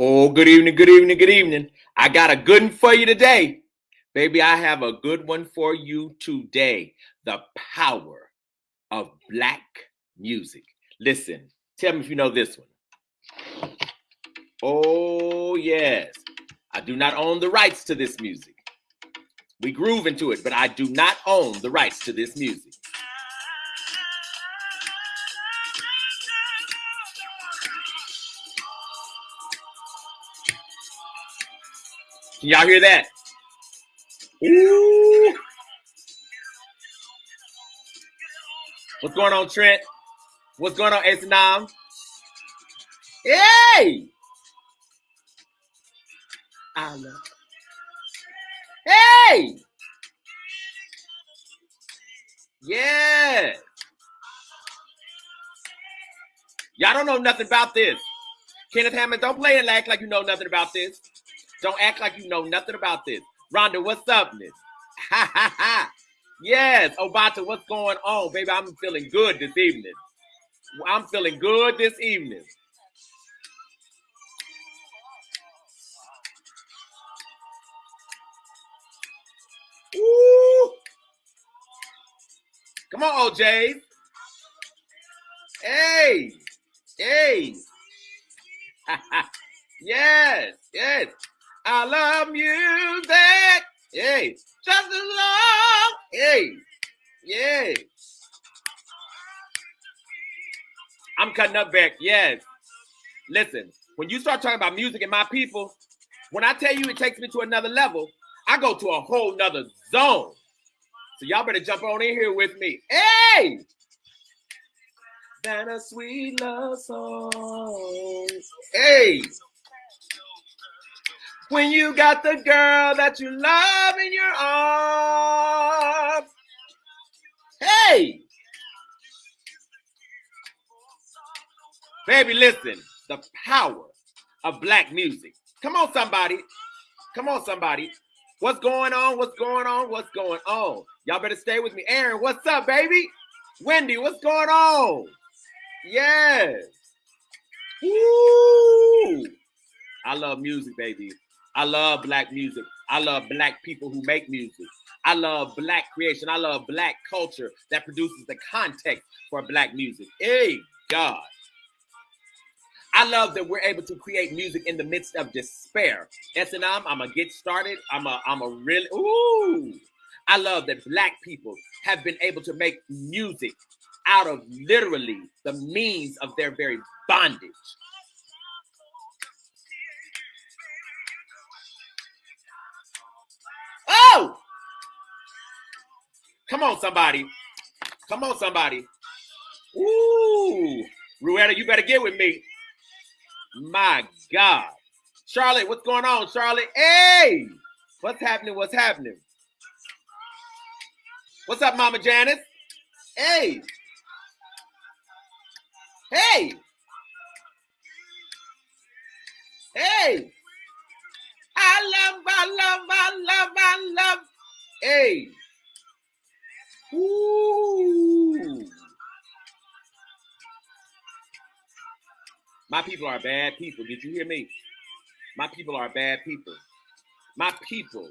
Oh, good evening, good evening, good evening. I got a good one for you today. Baby, I have a good one for you today. The power of black music. Listen, tell me if you know this one. Oh, yes. I do not own the rights to this music. We groove into it, but I do not own the rights to this music. Y'all hear that? Ooh. What's going on, Trent? What's going on, Asanam? Hey! I love. Hey! Yeah. Y'all don't know nothing about this. Kenneth Hammond, don't play and act like you know nothing about this. Don't act like you know nothing about this. Rhonda, what's up, Miss? Ha ha ha. Yes, Obata, what's going on, baby? I'm feeling good this evening. I'm feeling good this evening. Woo. Come on, OJ. Hey, hey. yes, yes. I love music. Hey, just as long. Hey, yeah. I'm cutting up back. Yes. Listen, when you start talking about music and my people, when I tell you it takes me to another level, I go to a whole nother zone. So y'all better jump on in here with me. Hey! Than a sweet love song. Hey! When you got the girl that you love in your arms. Hey! Baby, listen. The power of black music. Come on, somebody. Come on, somebody. What's going on? What's going on? What's going on? Y'all better stay with me. Aaron, what's up, baby? Wendy, what's going on? Yes. Woo! I love music, baby. I love black music. I love black people who make music. I love black creation. I love black culture that produces the context for black music. Hey, God. I love that we're able to create music in the midst of despair. S&M, I'm gonna get started. I'm a, I'm a really, ooh. I love that black people have been able to make music out of literally the means of their very bondage. Come on, somebody. Come on, somebody. Ooh. Ruetta, you better get with me. My God. Charlotte, what's going on, Charlotte? Hey! What's happening? What's happening? What's up, Mama Janice? Hey! Hey! Hey! I love, I love, I love, I love. Hey! Ooh! My people are bad people. Did you hear me? My people are bad people. My people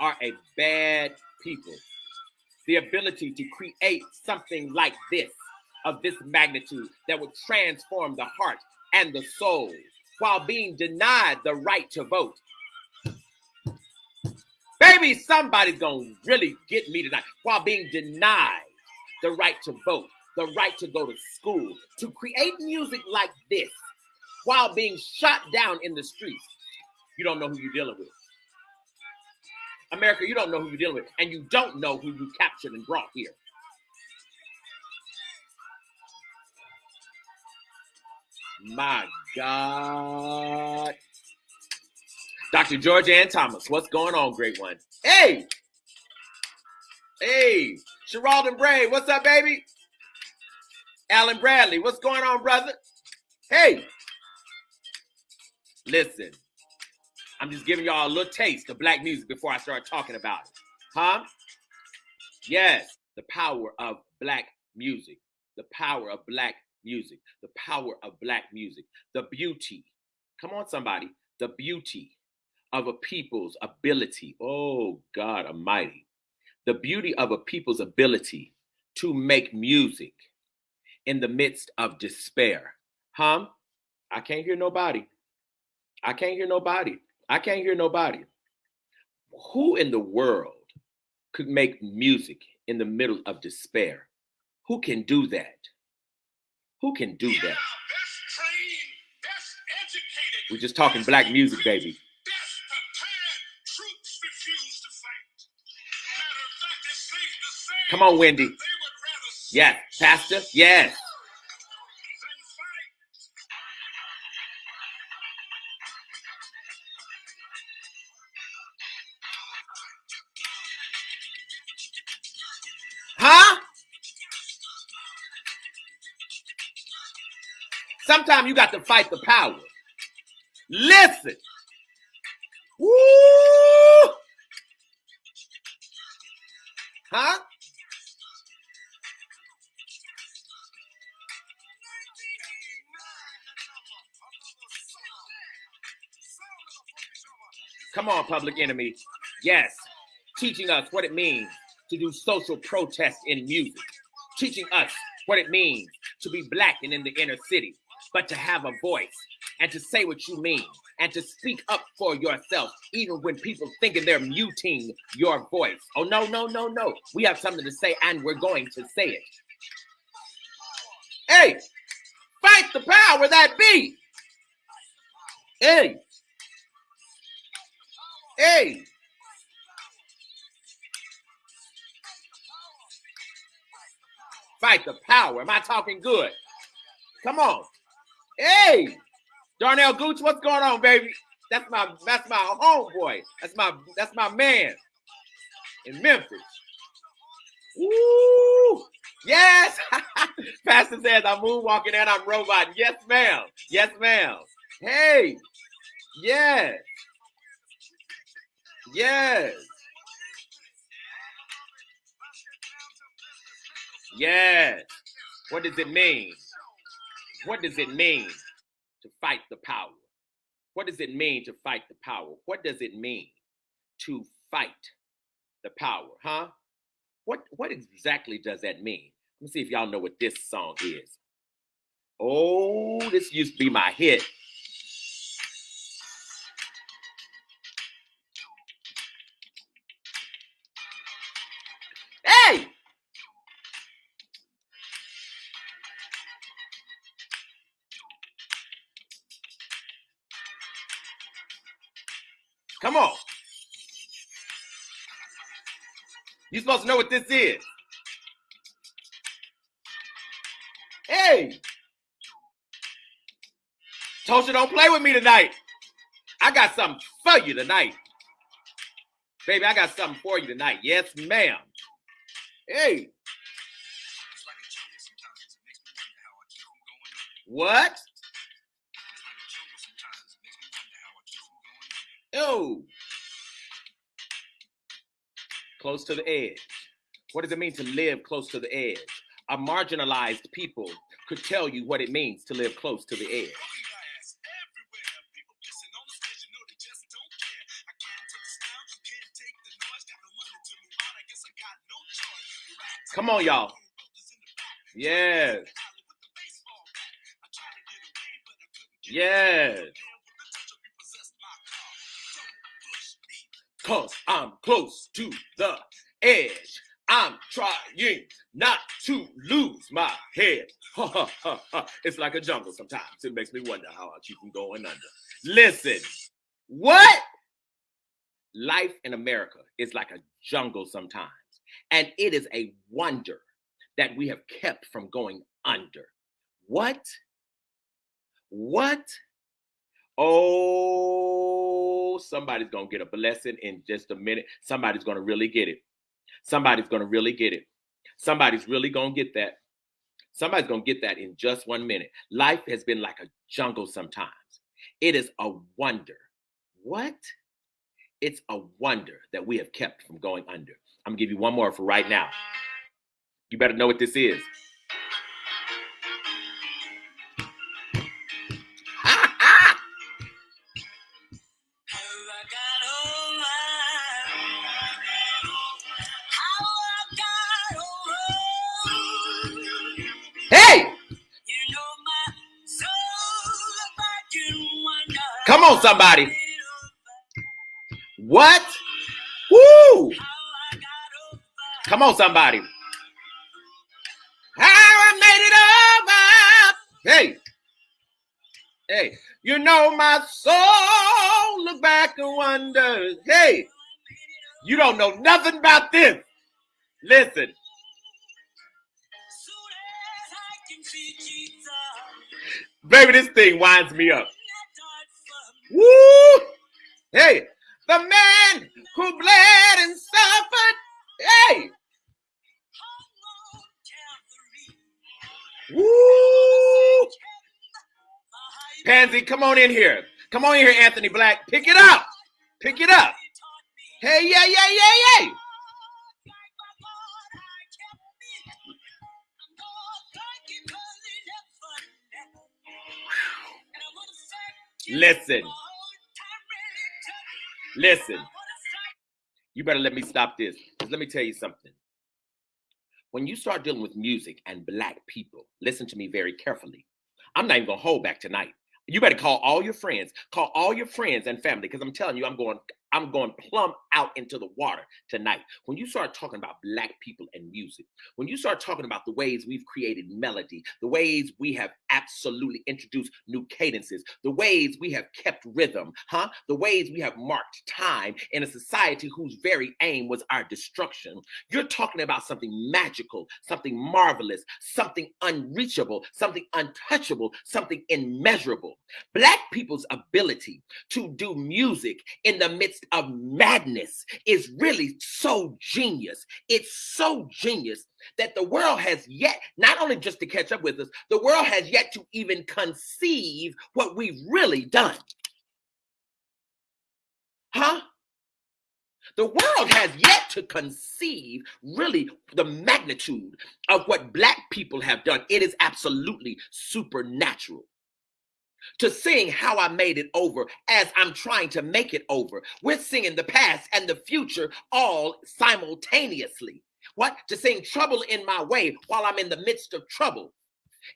are a bad people. The ability to create something like this, of this magnitude, that would transform the heart and the soul while being denied the right to vote. Baby, somebody's gonna really get me tonight while being denied the right to vote, the right to go to school, to create music like this while being shot down in the streets. You don't know who you're dealing with. America, you don't know who you're dealing with, and you don't know who you captured and brought here. My God. Dr. George Ann Thomas, what's going on, great one? Hey! Hey, Sheralden Bray, what's up, baby? Alan Bradley, what's going on, brother? Hey! Listen, I'm just giving y'all a little taste of black music before I start talking about it. Huh? Yes, the power of black music. The power of black music. The power of black music. The beauty. Come on, somebody. the beauty of a people's ability. Oh, God Almighty. The beauty of a people's ability to make music in the midst of despair. Huh? I can't hear nobody. I can't hear nobody. I can't hear nobody. Who in the world could make music in the middle of despair? Who can do that? Who can do that? We're just talking black music, baby. Come on, Wendy. Yes, Pastor. Yes. Huh? Sometimes you got to fight the power. Listen. Woo! Huh? Come on, public enemy. Yes. Teaching us what it means to do social protest in music. Teaching us what it means to be black and in the inner city, but to have a voice and to say what you mean and to speak up for yourself, even when people thinking they're muting your voice. Oh, no, no, no, no. We have something to say and we're going to say it. Hey, fight the power that be. Hey, Hey. Fight the power. Am I talking good? Come on. Hey. Darnell Gooch, what's going on, baby? That's my that's my homeboy. That's my that's my man in Memphis. Woo! Yes. Pastor says I'm moonwalking and I'm robot. Yes, ma'am. Yes, ma'am. Hey. Yes. Yes. Yes. What does it mean? What does it mean to fight the power? What does it mean to fight the power? What does it mean to fight the power? Huh? What what exactly does that mean? Let me see if y'all know what this song is. Oh, this used to be my hit. Supposed to know what this is. Hey. Tosha, don't play with me tonight. I got something for you tonight. Baby, I got something for you tonight. Yes, ma'am. Hey. What? Oh. Close to the edge. What does it mean to live close to the edge? A marginalized people could tell you what it means to live close to the edge. Come on, y'all. Yes. Yes. Cause I'm close to the edge. I'm trying not to lose my head. it's like a jungle sometimes. It makes me wonder how I keep from going under. Listen, what? Life in America is like a jungle sometimes. And it is a wonder that we have kept from going under. What? What? Oh, somebody's going to get a blessing in just a minute. Somebody's going to really get it. Somebody's going to really get it. Somebody's really going to get that. Somebody's going to get that in just one minute. Life has been like a jungle sometimes. It is a wonder. What? It's a wonder that we have kept from going under. I'm gonna give you one more for right now. You better know what this is. Somebody. What? Woo! Come on, somebody. How I made it over. Hey. Hey. You know my soul look back and wonders. Hey. You don't know nothing about this. Listen. Baby, this thing winds me up. Woo! Hey, the man who bled and suffered. Hey. Woo! Pansy, come on in here. Come on in here, Anthony Black. Pick it up. Pick it up. Hey, yeah, yeah, yeah, yeah. Listen. Listen. You better let me stop this. Because let me tell you something. When you start dealing with music and black people, listen to me very carefully. I'm not even going to hold back tonight. You better call all your friends, call all your friends and family, because I'm telling you, I'm going, I'm going plumb out into the water tonight. When you start talking about black people and music, when you start talking about the ways we've created melody, the ways we have absolutely introduced new cadences, the ways we have kept rhythm, huh? The ways we have marked time in a society whose very aim was our destruction. You're talking about something magical, something marvelous, something unreachable, something untouchable, something immeasurable. Black people's ability to do music in the midst of uh, madness is really so genius. It's so genius that the world has yet, not only just to catch up with us, the world has yet to even conceive what we've really done. Huh? The world has yet to conceive really the magnitude of what Black people have done. It is absolutely supernatural to sing how I made it over as I'm trying to make it over. We're singing the past and the future all simultaneously. What? To sing trouble in my way while I'm in the midst of trouble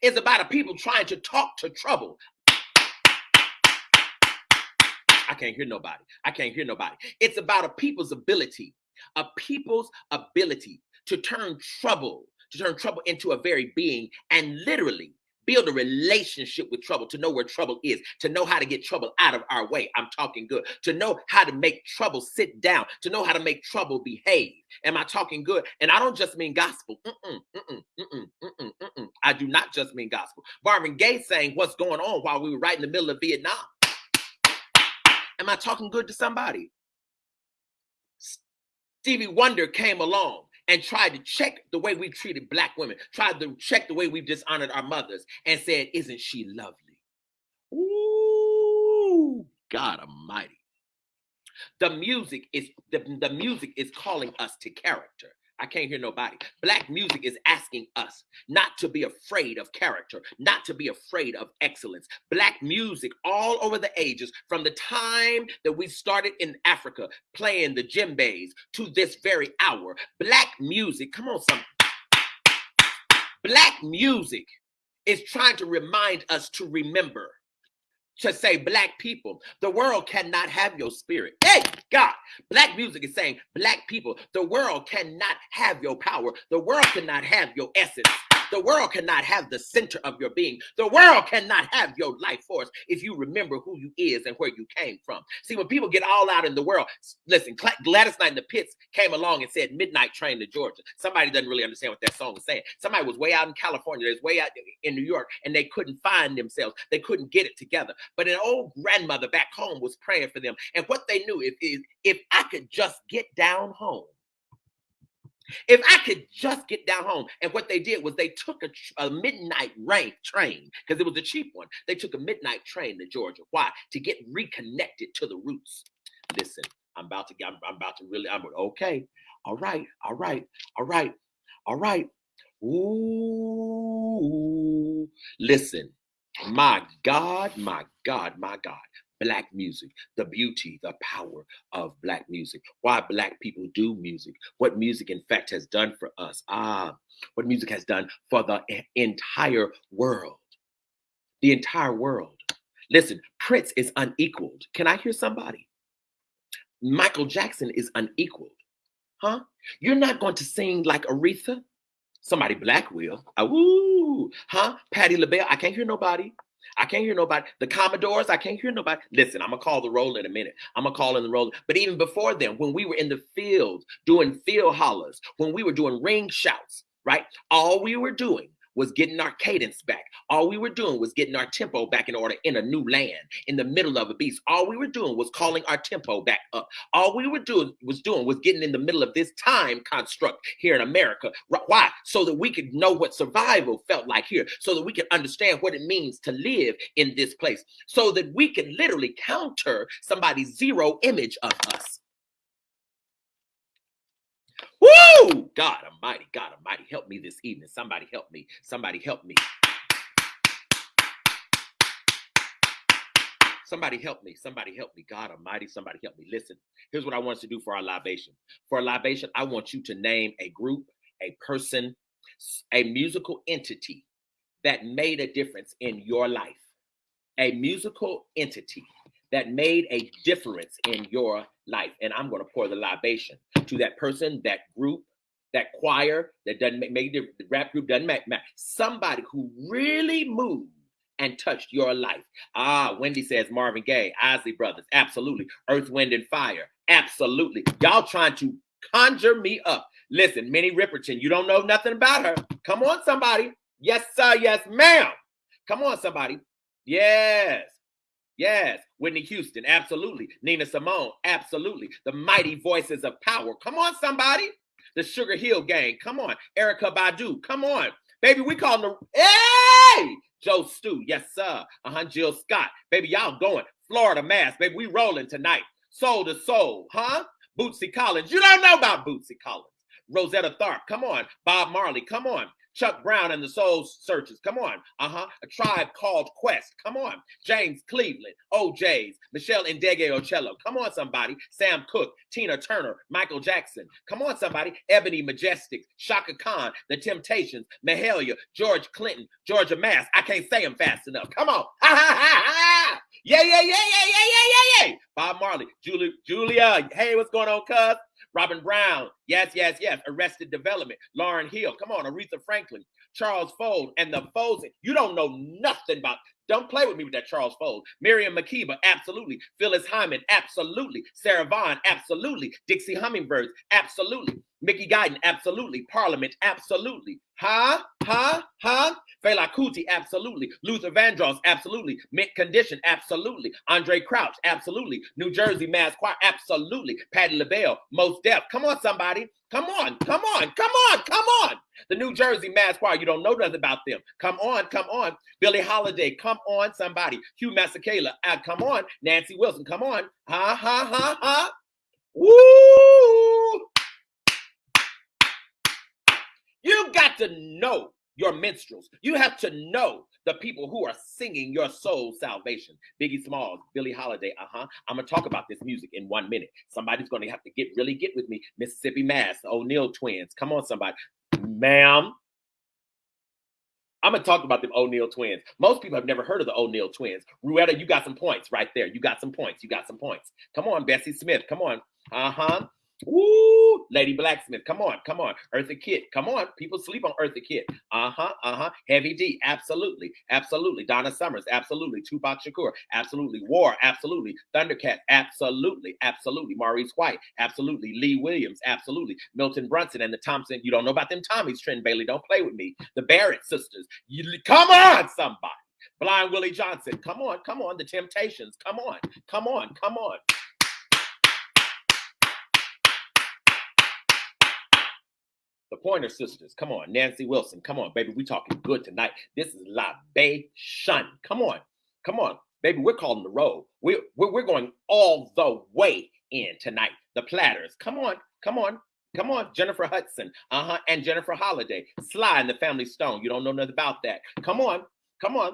is about a people trying to talk to trouble. I can't hear nobody. I can't hear nobody. It's about a people's ability, a people's ability to turn trouble, to turn trouble into a very being and literally build a relationship with trouble, to know where trouble is, to know how to get trouble out of our way. I'm talking good. To know how to make trouble sit down, to know how to make trouble behave. Am I talking good? And I don't just mean gospel. Mm-mm, mm-mm, mm-mm, I do not just mean gospel. Marvin Gaye saying what's going on while we were right in the middle of Vietnam. Am I talking good to somebody? Stevie Wonder came along and tried to check the way we treated black women, tried to check the way we've dishonored our mothers, and said, Isn't she lovely? Ooh, God Almighty. The music is the, the music is calling us to character. I can't hear nobody. Black music is asking us not to be afraid of character, not to be afraid of excellence. Black music all over the ages, from the time that we started in Africa playing the djembes to this very hour, black music, come on, some black music is trying to remind us to remember to say black people the world cannot have your spirit. Hey god black music is saying black people the world cannot have your power. The world cannot have your essence the world cannot have the center of your being. The world cannot have your life force if you remember who you is and where you came from. See, when people get all out in the world, listen, Gladys Knight in the Pips came along and said Midnight Train to Georgia. Somebody doesn't really understand what that song is saying. Somebody was way out in California, there's way out in New York, and they couldn't find themselves. They couldn't get it together. But an old grandmother back home was praying for them. And what they knew is if, if I could just get down home, if I could just get down home. And what they did was they took a, a midnight rank train because it was a cheap one. They took a midnight train to Georgia. Why? To get reconnected to the roots. Listen, I'm about to get, I'm, I'm about to really, I'm okay. All right, all right, all right, all right. Ooh, listen, my God, my God, my God black music, the beauty, the power of black music, why black people do music, what music, in fact, has done for us. Ah, what music has done for the entire world. The entire world. Listen, Prince is unequaled. Can I hear somebody? Michael Jackson is unequaled. Huh? You're not going to sing like Aretha. Somebody black will. Uh, woo. Huh? Patti LaBelle. I can't hear nobody. I can't hear nobody. The Commodores, I can't hear nobody. Listen, I'm gonna call the roll in a minute. I'm gonna call in the roll. But even before then, when we were in the field doing field hollers, when we were doing ring shouts, right? All we were doing was getting our cadence back. All we were doing was getting our tempo back in order in a new land, in the middle of a beast. All we were doing was calling our tempo back up. All we were doing was doing was getting in the middle of this time construct here in America. Why? So that we could know what survival felt like here, so that we could understand what it means to live in this place, so that we could literally counter somebody's zero image of us. Woo! God Almighty, God Almighty, help me this evening. Somebody help me. Somebody help me. Somebody help me. Somebody help me. God Almighty, somebody help me. Listen, here's what I want us to do for our libation. For a libation, I want you to name a group, a person, a musical entity that made a difference in your life. A musical entity that made a difference in your life. And I'm going to pour the libation to that person, that group, that choir that doesn't make, the, rap group doesn't matter. Somebody who really moved and touched your life. Ah, Wendy says Marvin Gaye, Isley Brothers, absolutely. Earth, Wind, and Fire, absolutely. Y'all trying to conjure me up. Listen, Minnie Riperton, you don't know nothing about her. Come on, somebody. Yes, sir. Yes, ma'am. Come on, somebody. Yes. Yes, Whitney Houston, absolutely. Nina Simone, absolutely. The mighty voices of power. Come on, somebody. The Sugar Hill Gang, come on. Erykah Badu, come on. Baby, we call them the Hey! Joe Stu, yes, sir. Uh-huh. Jill Scott. Baby, y'all going. Florida Mass, baby, we rolling tonight. Soul to soul, huh? Bootsy Collins. You don't know about Bootsy Collins. Rosetta Tharpe, come on. Bob Marley, come on. Chuck Brown and the Soul Searchers. Come on. Uh huh. A tribe called Quest. Come on. James Cleveland, O'Jays, Meshell Ndegeocello. Come on, somebody. Sam Cooke, Tina Turner, Michael Jackson. Come on, somebody. Ebony Majestics, Chaka Khan, The Temptations, Mahalia, George Clinton, Georgia Mass. I can't say them fast enough. Come on. Ha ha ha ha. Yeah, yeah, yeah, yeah, yeah, yeah, yeah, yeah. Bob Marley, Julia, Julia. Hey, what's going on, cuz? Robin Brown, yes, yes, yes. Arrested Development, Lauryn Hill, come on, Aretha Franklin, Charles Fold, and the Folds. You don't know nothing about. Don't play with me with that Charles Fold. Miriam Makeba, absolutely. Phyllis Hyman, absolutely. Sarah Vaughan, absolutely. Dixie Hummingbirds, absolutely. Mickey Guyton, absolutely. Parliament, absolutely. Huh? Huh? Huh? Fela Kuti, absolutely. Luther Vandross, absolutely. Mint Condition, absolutely. Andre Crouch, absolutely. New Jersey Mass Choir, absolutely. Patti LaBelle, Mos Def. Come on, somebody. Come on, come on, come on, come on. The New Jersey Mass Choir, you don't know nothing about them. Come on, come on. Billie Holiday, come on, somebody. Hugh Masekela, uh, come on. Nancy Wilson, come on. Ha, ha, ha, ha. Woo! You got to know your minstrels. You have to know the people who are singing your soul salvation. Biggie Smalls, Billie Holiday. Uh huh. I'm gonna talk about this music in one minute. Somebody's gonna have to get really get with me. Mississippi Mass, O'Neal Twins. Come on, somebody, ma'am. I'm gonna talk about them O'Neal twins. Most people have never heard of the O'Neal twins. Ruetta, you got some points right there. You got some points. You got some points. Come on, Bessie Smith. Come on. Uh huh. Woo! Lady Blacksmith, come on, come on. Eartha Kitt, come on. People sleep on Eartha Kitt. Uh huh, uh huh. Heavy D, absolutely, absolutely. Donna Summers, absolutely. Tupac Shakur, absolutely. War, absolutely. Thundercat, absolutely, absolutely. Maurice White, absolutely. Lee Williams, absolutely. Milton Brunson and the Thompson. You don't know about them Tommies, Trent Bailey. Don't play with me. The Barrett sisters. You, come on, somebody. Blind Willie Johnson, come on, come on. The Temptations, come on, come on, come on. The Pointer Sisters, come on. Nancy Wilson, come on, baby. We talking good tonight. This is libation. Come on, come on, baby. We're calling the roll. We're, we're, we're going all the way in tonight. The Platters, come on, come on, Come on, Jennifer Hudson, uh huh, and Jennifer Holliday, Sly and the Family Stone. You don't know nothing about that. Come on, come on.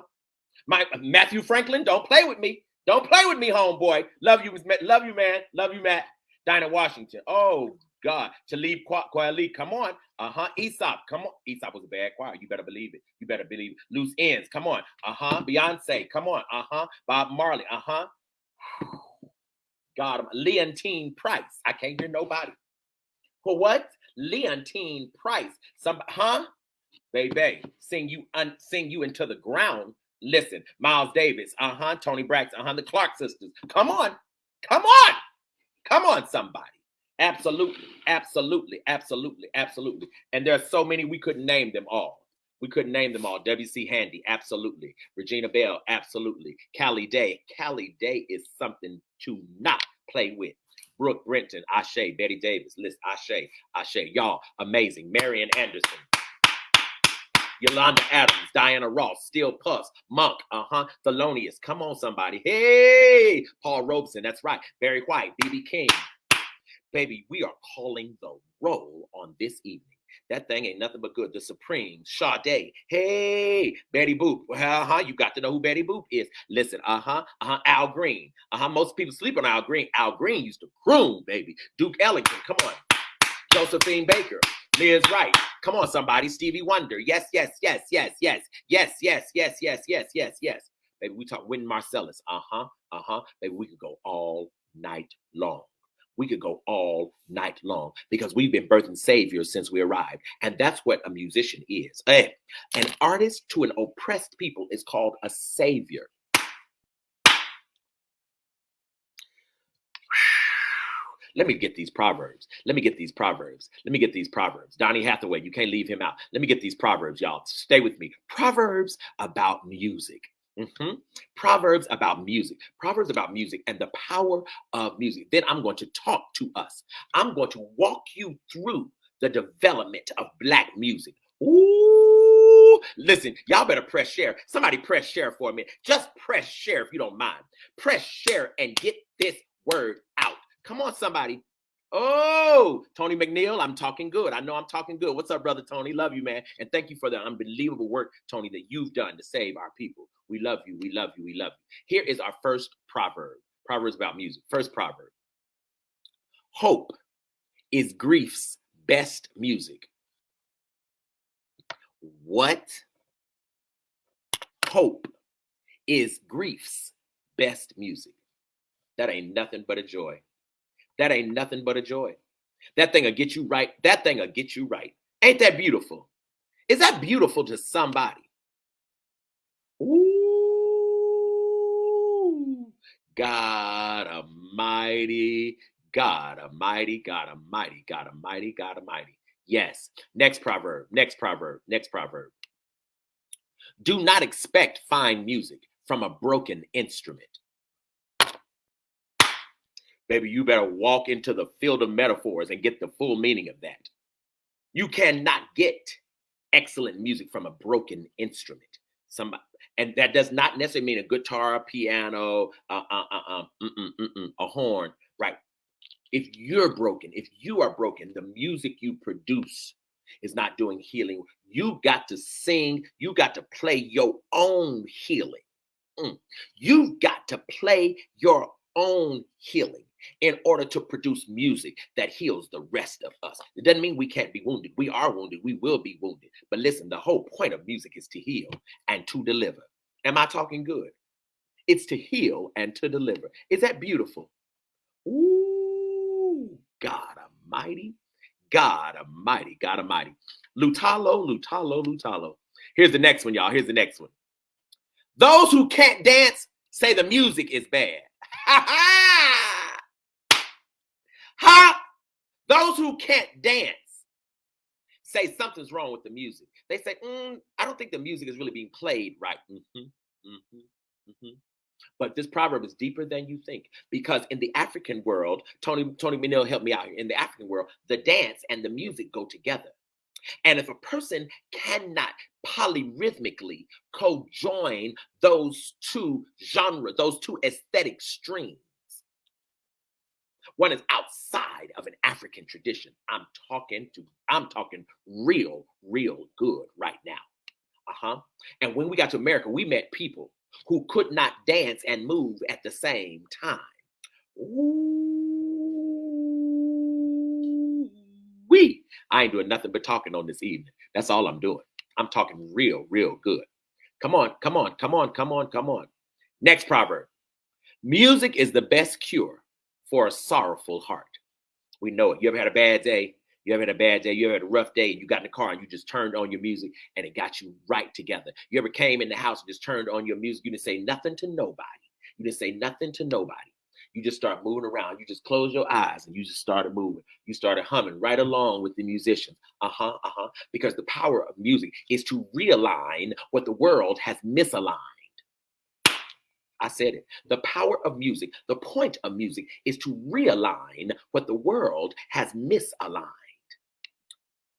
My Matthew Franklin, don't play with me. Don't play with me, homeboy. Love you, love you, man. Love you, Matt. Dinah Washington. Oh God. Talib Kweli, come on. Uh-huh. Aesop, come on. Aesop was a bad choir. You better believe it. You better believe it. Loose ends, come on. Uh-huh. Beyonce, come on. Uh-huh. Bob Marley, uh-huh. God, Leontyne Price. I can't hear nobody. For what? Leontyne Price. Some, huh? Baby, sing you un, sing you into the ground. Listen, Miles Davis, uh-huh, Toni Braxton, uh-huh, the Clark sisters. Come on, come on, come on, somebody. Absolutely, absolutely, absolutely, absolutely. And there are so many we couldn't name them all. We couldn't name them all. W.C. Handy, absolutely. Regina Belle, absolutely. Callie Day. Callie Day is something to not play with. Brook Benton, Ashe, Betty Davis, list Ashe, Ashe, y'all, amazing. Marian Anderson, Yolanda Adams, Diana Ross, Steel Pulse, Monk, uh-huh, Thelonious, come on somebody. Hey, Paul Robeson, that's right. Barry White, B.B. King. Baby, we are calling the roll on this evening. That thing ain't nothing but good. The Supreme, Sade. Hey, Betty Boop. Uh-huh. You got to know who Betty Boop is. Listen, uh-huh. Uh-huh. Al Green. Uh-huh. Most people sleep on Al Green. Al Green used to croon, baby. Duke Ellington. Come on. Josephine Baker. Lizz Wright. Come on, somebody. Stevie Wonder. Yes, yes, yes, yes, yes, yes, yes, yes, yes, yes, yes, yes. Baby, we talk Wynton Marsalis. Uh-huh. Uh-huh. Baby, we could go all night long we could go all night long because we've been birthing saviors since we arrived. And that's what a musician is. An artist to an oppressed people is called a savior. Let me get these proverbs. Let me get these proverbs. Let me get these proverbs. Donny Hathaway, you can't leave him out. Let me get these proverbs, y'all. Stay with me. Proverbs about music. Mm-hmm. Proverbs about music, Proverbs about music and the power of music. Then I'm going to talk to us. I'm going to walk you through the development of Black music. Ooh, listen, y'all better press share. Somebody press share for me. Just press share if you don't mind. Press share and get this word out. Come on, somebody. Oh, Tony McNeil, I'm talking good. I know I'm talking good. What's up, brother Tony? Love you, man. And thank you for the unbelievable work, Tony, that you've done to save our people. We love you. We love you. We love you. Here is our first proverb. Proverbs about music. First proverb. Hope is grief's best music. What? Hope is grief's best music. That ain't nothing but a joy. That ain't nothing but a joy. That thing'll get you right. That thing'll get you right. Ain't that beautiful? Is that beautiful to somebody? Ooh, God Almighty, God Almighty, God Almighty, God Almighty, God Almighty. Yes. Next proverb, next proverb, next proverb. Do not expect fine music from a broken instrument. Baby, you better walk into the field of metaphors and get the full meaning of that. You cannot get excellent music from a broken instrument. Somebody, and that does not necessarily mean a guitar, a piano, uh, uh, uh, uh, a horn, right? If you're broken, if you are broken, the music you produce is not doing healing. You got to sing, you got to play your own healing. Mm. You've got to play your own healing in order to produce music that heals the rest of us. It doesn't mean we can't be wounded. We are wounded. We will be wounded. But listen, the whole point of music is to heal and to deliver. Am I talking good? It's to heal and to deliver. Is that beautiful? Ooh, God Almighty, God Almighty, God Almighty. Lutalo, Lutalo, Lutalo. Here's the next one, y'all. Here's the next one. Those who can't dance say the music is bad. Ha ha! Ha! Those who can't dance say something's wrong with the music. They say, mm, I don't think the music is really being played right. Mm-hmm, mm-hmm, mm-hmm. But this proverb is deeper than you think because in the African world, Tony Tony McNeil helped me out here. In the African world, the dance and the music go together. And if a person cannot polyrhythmically co-join those two genres, those two aesthetic streams, one is outside of an African tradition. I'm talking to, I'm talking real, real good right now. Uh-huh. And when we got to America, we met people who could not dance and move at the same time. Ooh. we. I ain't doing nothing but talking on this evening. That's all I'm doing. I'm talking real, real good. Come on, come on, come on, come on, come on. Next proverb. Music is the best cure for a sorrowful heart. We know it. You ever had a bad day? You ever had a bad day? You ever had a rough day and you got in the car and you just turned on your music and it got you right together? You ever came in the house and just turned on your music? You didn't say nothing to nobody. You didn't say nothing to nobody. You just start moving around. You just close your eyes and you just started moving. You started humming right along with the musicians. Uh huh, uh huh. Because the power of music is to realign what the world has misaligned. I said it. The power of music, the point of music is to realign what the world has misaligned.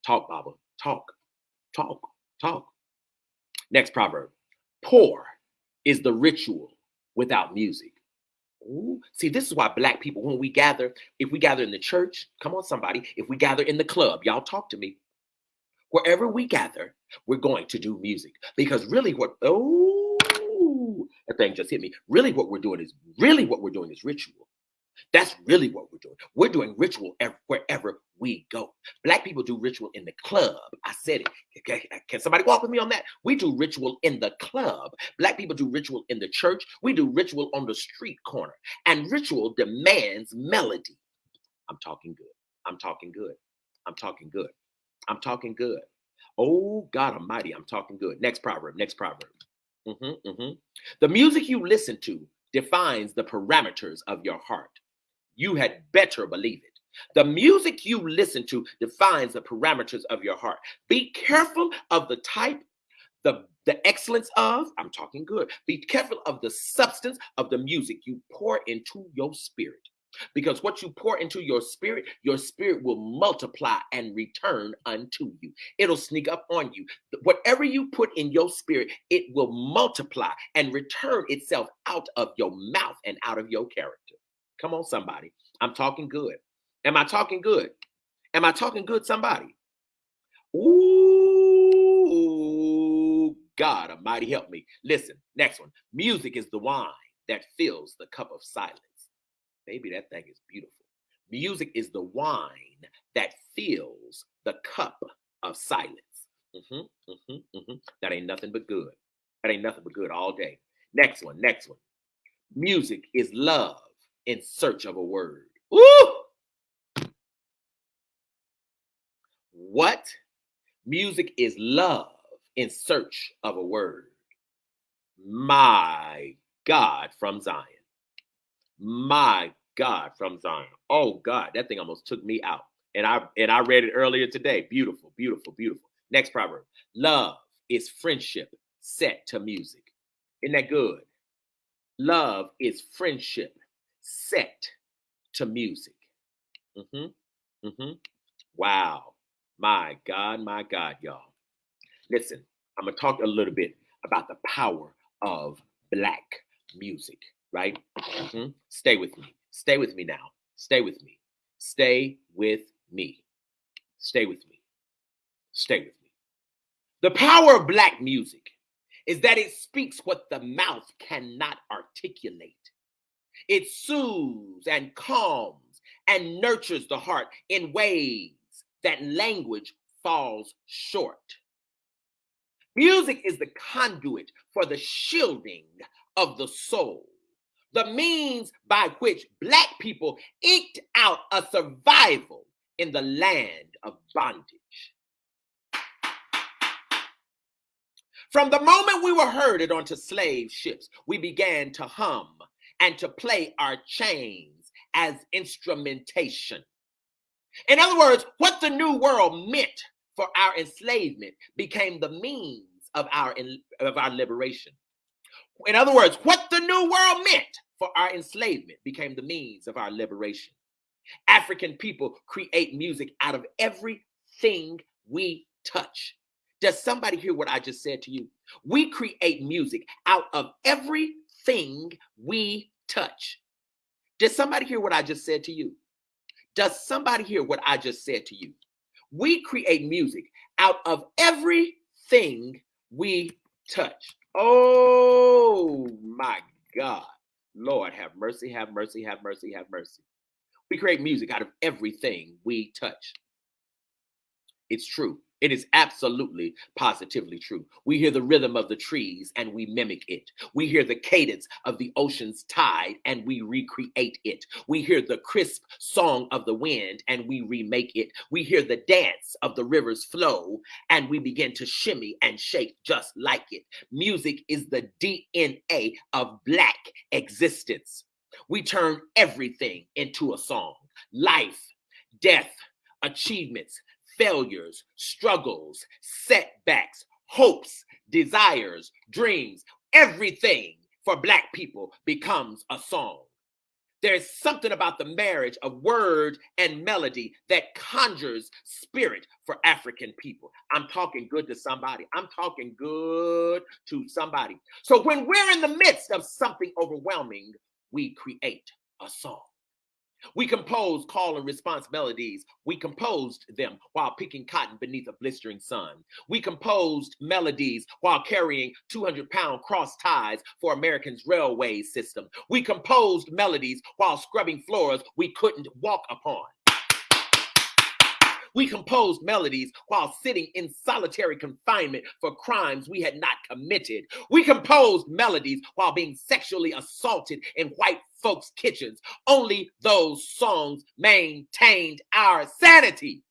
Talk, Baba. Talk, talk, talk. Next proverb. Poor is the ritual without music. Ooh. See, this is why black people, when we gather, if we gather in the church, come on, somebody, if we gather in the club, y'all talk to me. Wherever we gather, we're going to do music. Because really, what, oh, thing just hit me. Really, what we're doing is, really, what we're doing is ritual. That's really what we're doing. We're doing ritual wherever we go. Black people do ritual in the club. I said it. Can somebody walk with me on that? We do ritual in the club. Black people do ritual in the church. We do ritual on the street corner. And ritual demands melody. I'm talking good. I'm talking good. I'm talking good. I'm talking good. Oh, God Almighty, I'm talking good. Next proverb. Next proverb. Mm-hmm, mm-hmm. The music you listen to defines the parameters of your heart. You had better believe it. The music you listen to defines the parameters of your heart. Be careful of the type, the, the excellence of, I'm talking good. Be careful of the substance of the music you pour into your spirit. Because what you pour into your spirit, your spirit will multiply and return unto you. It'll sneak up on you. Whatever you put in your spirit, it will multiply and return itself out of your mouth and out of your character. Come on, somebody. I'm talking good. Am I talking good? Am I talking good, somebody? Ooh, God Almighty, help me. Listen, next one. Music is the wine that fills the cup of silence. Baby, that thing is beautiful. Music is the wine that fills the cup of silence. Mm-hmm, mm-hmm, mm-hmm. That ain't nothing but good. That ain't nothing but good all day. Next one, next one. Music is love in search of a word. What? Music is love in search of a word. My God from Zion. My God from Zion. Oh God, that thing almost took me out. And I and I read it earlier today. Beautiful, beautiful, beautiful. Next proverb. Love is friendship set to music. Isn't that good? Love is friendship set to music. Mm-hmm. Mm-hmm. Wow. My God, my God, y'all. Listen, I'm gonna talk a little bit about the power of black music, right? Mm-hmm. Stay with me. Stay with me now. Stay with me. Stay with me. Stay with me. Stay with me. The power of black music is that it speaks what the mouth cannot articulate. It soothes and calms and nurtures the heart in ways that language falls short. Music is the conduit for the shielding of the soul, the means by which Black people eked out a survival in the land of bondage. From the moment we were herded onto slave ships, we began to hum and to play our chains as instrumentation. In other words, what the new world meant for our enslavement became the means of our of our liberation. In other words, what the new world meant for our enslavement became the means of our liberation. African people create music out of everything we touch. Does somebody hear what I just said to you? We create music out of everything we touch. Did somebody hear what I just said to you? Does somebody hear what I just said to you? We create music out of everything we touch. Oh my God. Lord, have mercy, have mercy, have mercy, have mercy. We create music out of everything we touch. It's true. It is absolutely positively true. We hear the rhythm of the trees and we mimic it. We hear the cadence of the ocean's tide and we recreate it. We hear the crisp song of the wind and we remake it. We hear the dance of the river's flow and we begin to shimmy and shake just like it. Music is the DNA of Black existence. We turn everything into a song life, death, achievements, failures, struggles, setbacks, hopes, desires, dreams, everything for Black people becomes a song. There's something about the marriage of word and melody that conjures spirit for African people. I'm talking good to somebody. I'm talking good to somebody. So when we're in the midst of something overwhelming, we create a song. We composed call and response melodies. We composed them while picking cotton beneath a blistering sun. We composed melodies while carrying 200 pound cross ties for Americans' railway system. We composed melodies while scrubbing floors we couldn't walk upon. We composed melodies while sitting in solitary confinement for crimes we had not committed. We composed melodies while being sexually assaulted in white folks' kitchens. Only those songs maintained our sanity.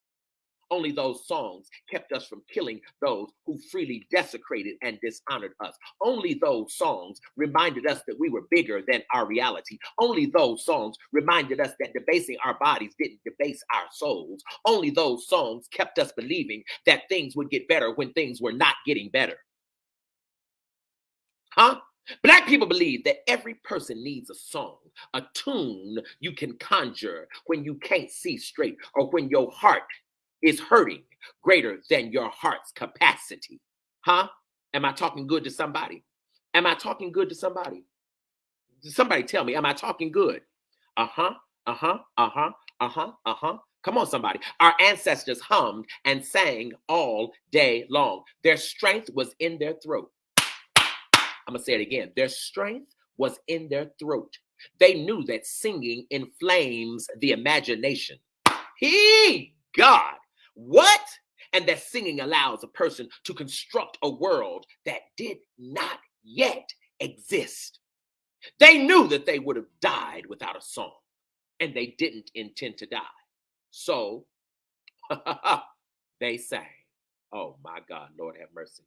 Only those songs kept us from killing those who freely desecrated and dishonored us. Only those songs reminded us that we were bigger than our reality. Only those songs reminded us that debasing our bodies didn't debase our souls. Only those songs kept us believing that things would get better when things were not getting better. Huh? Black people believe that every person needs a song, a tune you can conjure when you can't see straight or when your heart is hurting greater than your heart's capacity. Huh? Am I talking good to somebody? Am I talking good to somebody? Somebody tell me, am I talking good? Uh huh, uh huh, uh huh, uh huh, uh huh. Come on, somebody. Our ancestors hummed and sang all day long. Their strength was in their throat. I'm going to say it again. Their strength was in their throat. They knew that singing inflames the imagination. He, God, what? And that singing allows a person to construct a world that did not yet exist. They knew that they would have died without a song, and they didn't intend to die. So they sang. Oh my God, Lord have mercy.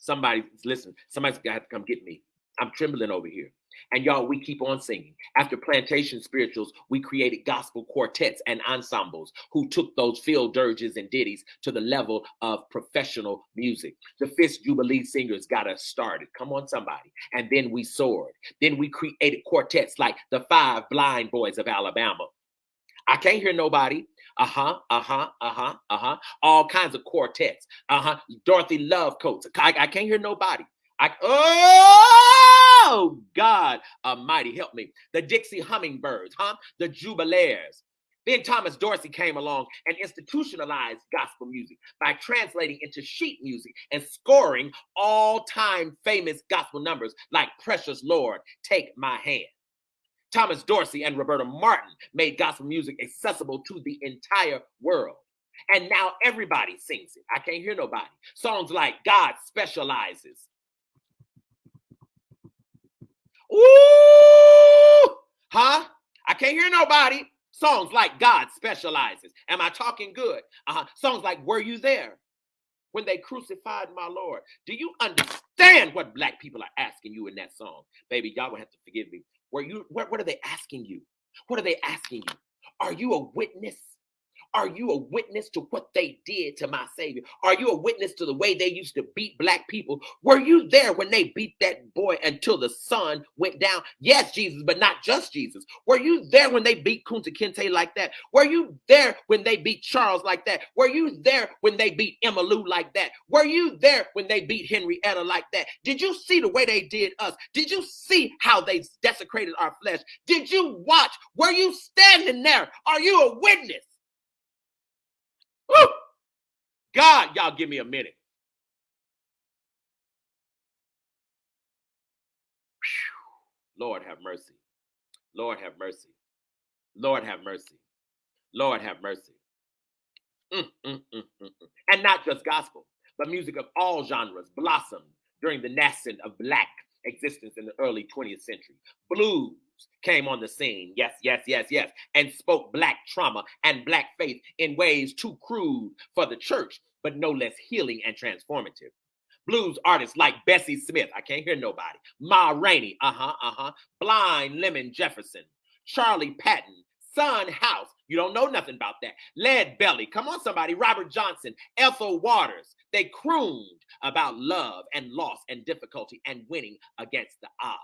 Somebody, listen, somebody's got to come get me. I'm trembling over here. And y'all, we keep on singing. After plantation spirituals, we created gospel quartets and ensembles who took those field dirges and ditties to the level of professional music. The Fisk Jubilee Singers got us started. Come on, somebody. And then we soared. Then we created quartets like the Five Blind Boys of Alabama. I can't hear nobody. Uh huh, uh huh, uh huh, uh huh. All kinds of quartets. Uh huh. Dorothy Love Coates. I, I can't hear nobody. I, oh, God Almighty, help me. The Dixie Hummingbirds, huh? The Jubalaires. Then Thomas Dorsey came along and institutionalized gospel music by translating into sheet music and scoring all time famous gospel numbers like Precious Lord, Take My Hand. Thomas Dorsey and Roberta Martin made gospel music accessible to the entire world. And now everybody sings it. I can't hear nobody. Songs like God Specializes, Ooh, huh? I can't hear nobody. Songs like God specializes. Am I talking good? Uh-huh. Songs like Were You There? When they crucified my Lord. Do you understand what black people are asking you in that song? Baby, y'all will have to forgive me. Were you what, what are they asking you? What are they asking you? Are you a witness are you a witness to what they did to my Savior? Are you a witness to the way they used to beat black people? Were you there when they beat that boy until the sun went down? Yes, Jesus, but not just Jesus. Were you there when they beat Kunta Kinte like that? Were you there when they beat Charles like that? Were you there when they beat Emma Lou like that? Were you there when they beat Henrietta like that? Did you see the way they did us? Did you see how they desecrated our flesh? Did you watch? Were you standing there? Are you a witness? Woo! God, y'all give me a minute. Lord have mercy. Lord have mercy. Lord have mercy. Lord have mercy. Mm, mm, mm, mm, mm. and not just gospel, but music of all genres blossomed during the nascent of black existence in the early 20th century. Blues came on the scene, yes, yes, yes, yes, and spoke black trauma and black faith in ways too crude for the church, but no less healing and transformative. Blues artists like Bessie Smith, I can't hear nobody, Ma Rainey, uh huh, uh huh, Blind Lemon Jefferson, Charlie Patton, Son House, you don't know nothing about that. Lead Belly, come on, somebody, Robert Johnson, Ethel Waters, they crooned about love and loss and difficulty and winning against the odds.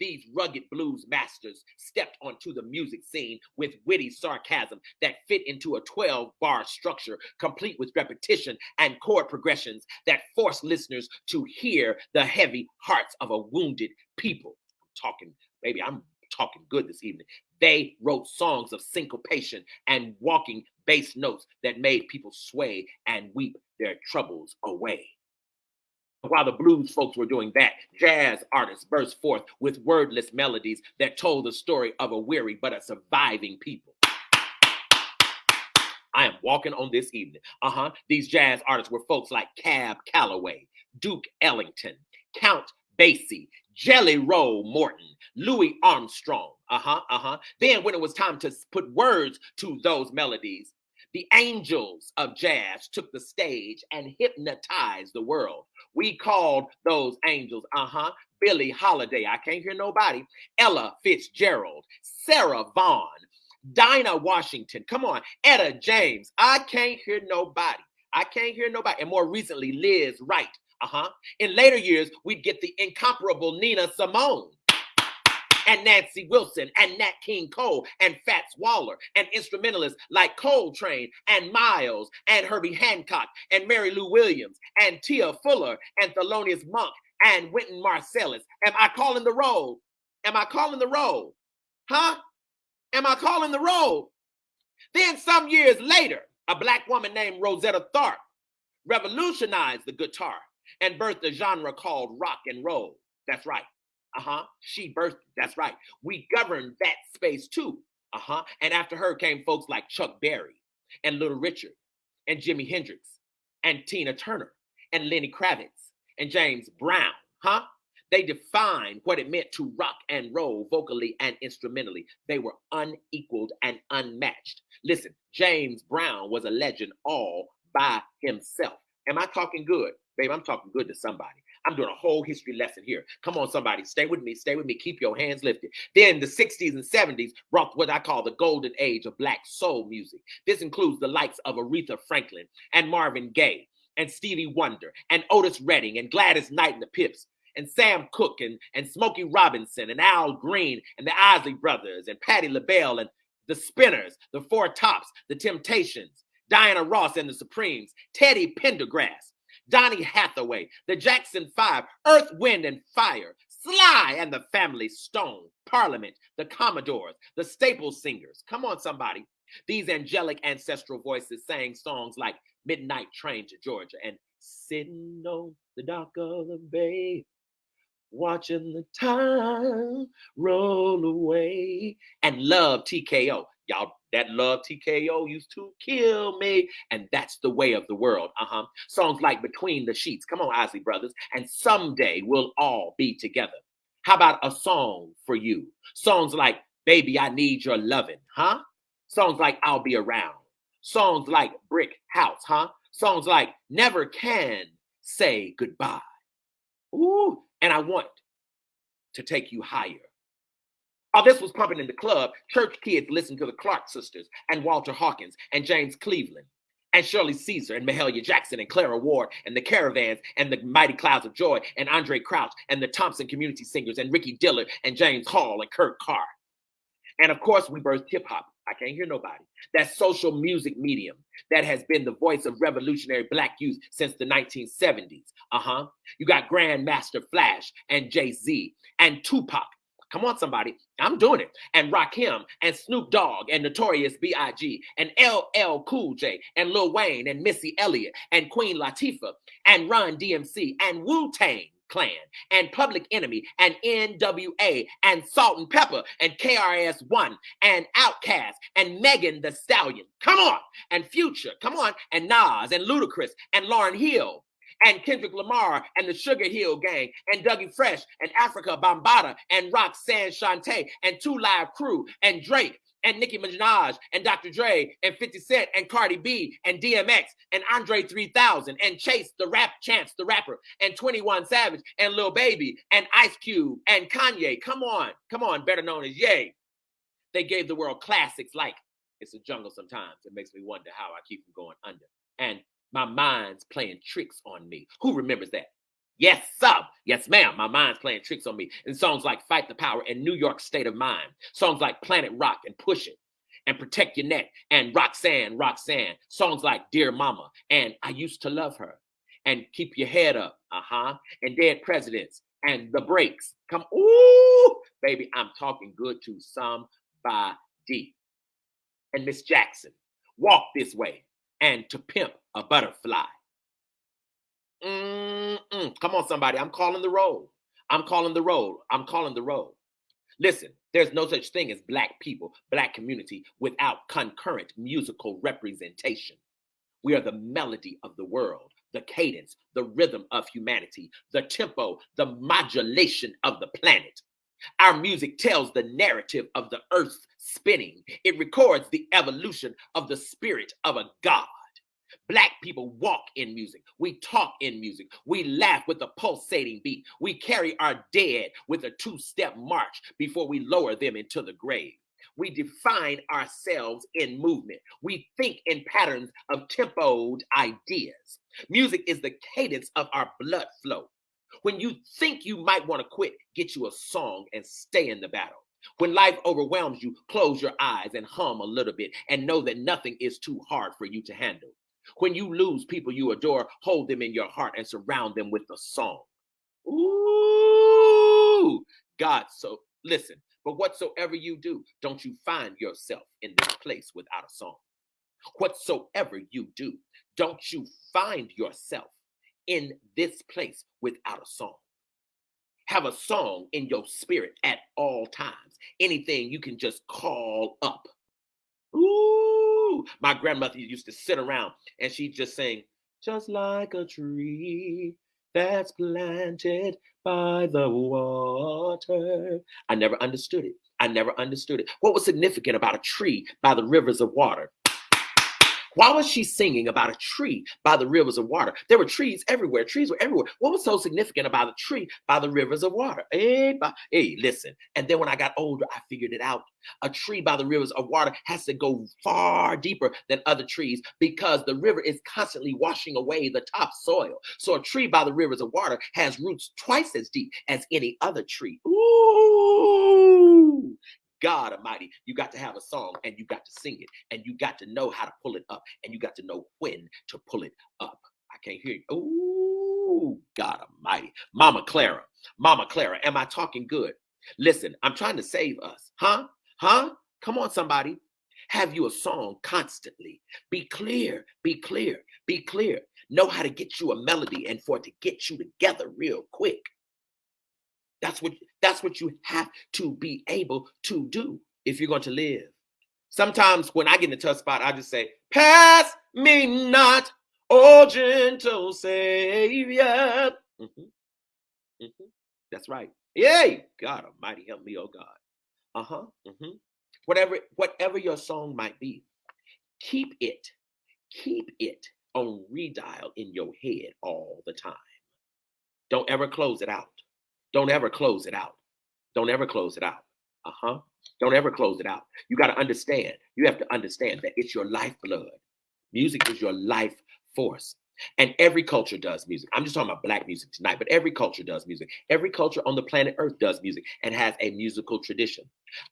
These rugged blues masters stepped onto the music scene with witty sarcasm that fit into a 12 bar structure, complete with repetition and chord progressions that forced listeners to hear the heavy hearts of a wounded people. I'm talking, baby, I'm talking good this evening. They wrote songs of syncopation and walking bass notes that made people sway and weep their troubles away. While the blues folks were doing that, jazz artists burst forth with wordless melodies that told the story of a weary but a surviving people. I am walking on this evening. Uh huh. These jazz artists were folks like Cab Calloway, Duke Ellington, Count Basie, Jelly Roll Morton, Louis Armstrong. Uh huh. Uh huh. Then, when it was time to put words to those melodies, the angels of jazz took the stage and hypnotized the world. We called those angels, uh huh, Billie Holiday. I can't hear nobody. Ella Fitzgerald, Sarah Vaughan, Dinah Washington. Come on, Etta James. I can't hear nobody. I can't hear nobody. And more recently, Lizz Wright. Uh huh. In later years, we'd get the incomparable Nina Simone and Nancy Wilson and Nat King Cole and Fats Waller and instrumentalists like Coltrane and Miles and Herbie Hancock and Mary Lou Williams and Tia Fuller and Thelonious Monk and Wynton Marsalis. Am I calling the roll? Am I calling the roll? Huh? Am I calling the roll? Then some years later, a black woman named Rosetta Tharpe revolutionized the guitar and birthed a genre called rock and roll. That's right. Uh huh. She birthed. That's right. We governed that space too. Uh huh. And after her came folks like Chuck Berry and Little Richard and Jimi Hendrix and Tina Turner and Lenny Kravitz and James Brown. Huh? They defined what it meant to rock and roll vocally and instrumentally. They were unequaled and unmatched. Listen, James Brown was a legend all by himself. Am I talking good? Babe, I'm talking good to somebody. I'm doing a whole history lesson here. Come on, somebody, stay with me, stay with me, keep your hands lifted. Then the 60s and 70s brought what I call the golden age of black soul music. This includes the likes of Aretha Franklin and Marvin Gaye and Stevie Wonder and Otis Redding and Gladys Knight and the Pips and Sam Cooke and, and Smokey Robinson and Al Green and the Isley Brothers and Patti LaBelle and the Spinners, the Four Tops, the Temptations, Diana Ross and the Supremes, Teddy Pendergrass, Donny Hathaway, the Jackson Five, Earth, Wind, and Fire, Sly and the Family Stone, Parliament, the Commodores, the Staple Singers. Come on, somebody. These angelic ancestral voices sang songs like Midnight Train to Georgia and Sitting on the Dock of the Bay, watching the time roll away, and Love TKO. Y'all, that love TKO used to kill me. And that's the way of the world. Uh huh. Songs like Between the Sheets. Come on, Isley Brothers. And someday we'll all be together. How about a song for you? Songs like Baby, I Need Your Loving, huh? Songs like I'll Be Around. Songs like Brick House, huh? Songs like Never Can Say Goodbye. Ooh, and I want to take you higher. While this was pumping in the club, church kids listened to the Clark sisters and Walter Hawkins and James Cleveland and Shirley Caesar and Mahalia Jackson and Clara Ward and the Caravans and the Mighty Clouds of Joy and Andraé Crouch and the Thompson Community Singers and Ricky Dillard and James Hall and Kurt Carr. And of course, we birthed hip hop. I can't hear nobody. That social music medium that has been the voice of revolutionary black youth since the 1970s. Uh huh. You got Grandmaster Flash and Jay Z and Tupac Come on, somebody. I'm doing it. And Rakim and Snoop Dogg and Notorious B.I.G. and LL Cool J and Lil Wayne and Missy Elliott and Queen Latifah and Run DMC and Wu Tang. Clan and Public Enemy and NWA and Salt-N-Pepa and KRS-One and Outkast and Megan Thee Stallion. Come on. And Future. Come on. And Nas and Ludacris and Lauryn Hill and Kendrick Lamar and the Sugar Hill Gang and Dougie Fresh and Afrika Bambaataa and Roxanne Shante and Two Live Crew and Drake and Nicki Minaj and Dr. Dre and 50 Cent and Cardi B and DMX and Andre 3000 and Chase the Rap Chance the rapper and 21 Savage and Lil Baby and Ice Cube and Kanye. Come on, come on, better known as Ye. They gave the world classics like It's a Jungle sometimes. It makes me wonder how I keep from going under. And my mind's playing tricks on me. Who remembers that? Yes, sir. Yes, ma'am. My mind's playing tricks on me. And songs like Fight the Power and New York State of Mind. Songs like Planet Rock and Push It and Protect Your Neck and Roxanne, Roxanne. Songs like Dear Mama and I Used to Love Her and Keep Your Head Up. Uh huh. And Dead Presidents and The Breaks. Come, ooh, baby, I'm talking good to somebody. And Miss Jackson, Walk This Way and To Pimp a Butterfly. Mm-mm. Come on, somebody. I'm calling the roll. I'm calling the roll. I'm calling the roll. Listen, there's no such thing as black people, black community without concurrent musical representation. We are the melody of the world, the cadence, the rhythm of humanity, the tempo, the modulation of the planet. Our music tells the narrative of the earth spinning. It records the evolution of the spirit of a God. Black people walk in music. We talk in music. We laugh with a pulsating beat. We carry our dead with a two step march before we lower them into the grave. We define ourselves in movement. We think in patterns of tempoed ideas. Music is the cadence of our blood flow. When you think you might want to quit, get you a song and stay in the battle. When life overwhelms you, close your eyes and hum a little bit and know that nothing is too hard for you to handle. When you lose people you adore, hold them in your heart and surround them with a song. Ooh, God. So listen, but whatsoever you do, don't you find yourself in this place without a song. Whatsoever you do, don't you find yourself in this place without a song. Have a song in your spirit at all times. Anything you can just call up. Ooh, my grandmother used to sit around and she'd just sing, just like a tree that's planted by the water. I never understood it. I never understood it. What was significant about a tree by the rivers of water? Why was she singing about a tree by the rivers of water? There were trees everywhere. Trees were everywhere. What was so significant about a tree by the rivers of water? Eh, hey, hey, eh, listen. And then when I got older, I figured it out. A tree by the rivers of water has to go far deeper than other trees because the river is constantly washing away the topsoil. So a tree by the rivers of water has roots twice as deep as any other tree. Ooh, God Almighty, you got to have a song and you got to sing it and you got to know how to pull it up and you got to know when to pull it up. I can't hear you. Ooh, God Almighty. Mama Clara, Mama Clara, am I talking good? Listen, I'm trying to save us. Huh? Huh? Come on, somebody. Have you a song constantly? Be clear, be clear, be clear. Know how to get you a melody and for it to get you together real quick. That's what that's what you have to be able to do if you're going to live. Sometimes when I get in a tough spot, I just say, "Pass me not, oh gentle Savior." Mm-hmm. Mm-hmm. That's right. Yay! God Almighty, help me, oh God. Uh huh. Mm-hmm. Whatever, whatever your song might be, keep it, keep it on redial in your head all the time. Don't ever close it out. Don't ever close it out. Don't ever close it out. Uh huh. Don't ever close it out. You got to understand. You have to understand that it's your lifeblood. Music is your life force. And every culture does music. I'm just talking about black music tonight, but every culture does music. Every culture on the planet Earth does music and has a musical tradition.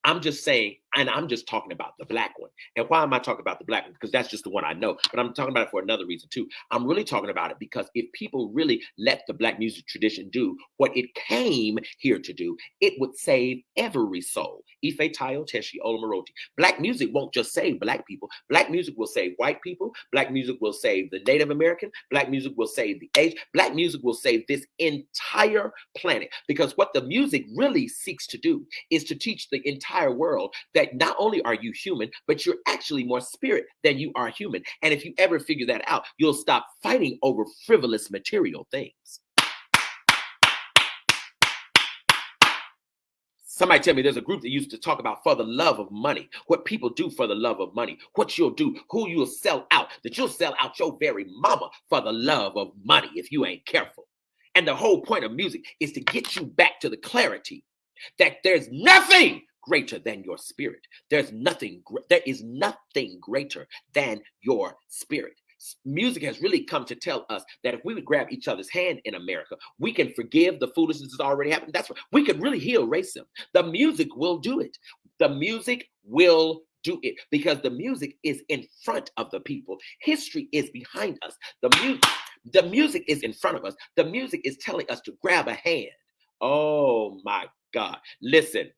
I'm just saying, and I'm just talking about the black one. And why am I talking about the black one? Because that's just the one I know. But I'm talking about it for another reason too. I'm really talking about it because if people really let the black music tradition do what it came here to do, it would save every soul. Ife Tayo Teshi Olamaroti. Black music won't just save black people. Black music will save white people. Black music will save the Native American. Black music will save the age. Black music will save this entire planet. Because what the music really seeks to do is to teach the entire world that not only are you human, but you're actually more spirit than you are human. And if you ever figure that out, you'll stop fighting over frivolous material things. Somebody tell me there's a group that used to talk about for the love of money, what people do for the love of money, what you'll do, who you'll sell out, that you'll sell out your very mama for the love of money if you ain't careful. And the whole point of music is to get you back to the clarity that there's nothing greater than your spirit. There's nothing, there is nothing greater than your spirit. Music has really come to tell us that if we would grab each other's hand in America, we can forgive the foolishness that's already happened. That's what we could really heal racism. The music will do it. The music will do it because the music is in front of the people. History is behind us. The music, the music is in front of us. The music is telling us to grab a hand. Oh my God. Listen,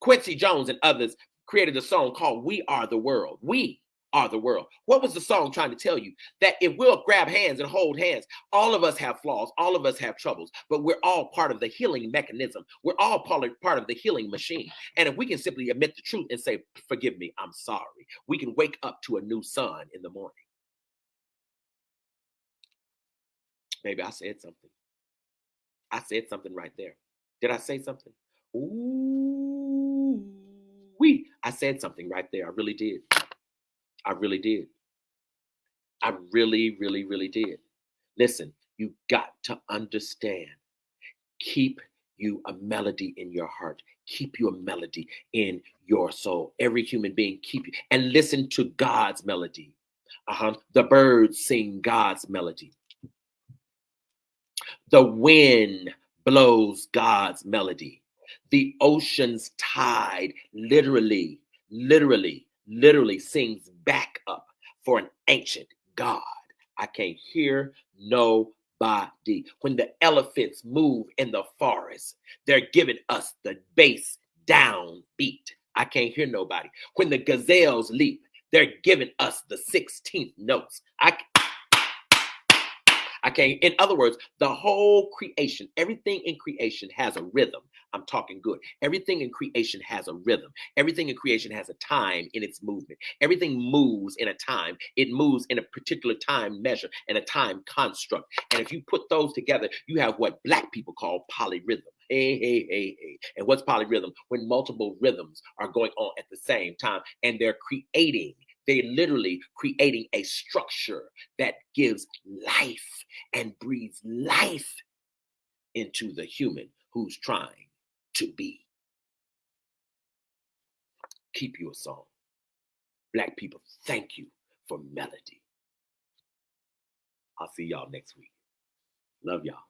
Quincy Jones and others created a song called We Are the World. We are the world. What was the song trying to tell you? That if we'll grab hands and hold hands, all of us have flaws, all of us have troubles, but we're all part of the healing mechanism. We're all part of, the healing machine. And if we can simply admit the truth and say, Forgive me, I'm sorry, we can wake up to a new sun in the morning. Maybe I said something. I said something right there. Did I say something? Ooh, I said something right there. I really did. I really did. I really, really, really did. Listen, you got to understand. Keep you a melody in your heart. Keep you a melody in your soul. Every human being, keep you and listen to God's melody. Uh-huh. The birds sing God's melody. The wind blows God's melody. The ocean's tide literally, literally, literally sings back up for an ancient God. I can't hear nobody. When the elephants move in the forest, they're giving us the bass down beat. I can't hear nobody. When the gazelles leap, they're giving us the 16th notes. I Okay. In other words, the whole creation, everything in creation has a rhythm. I'm talking good. Everything in creation has a rhythm. Everything in creation has a time in its movement. Everything moves in a time. It moves in a particular time measure and a time construct. And if you put those together, you have what black people call polyrhythm. Hey, hey, hey, hey. And what's polyrhythm? When multiple rhythms are going on at the same time and they're creating they literally creating a structure that gives life and breathes life into the human who's trying to be. Keep you a song. Black people, thank you for melody. I'll see y'all next week. Love y'all.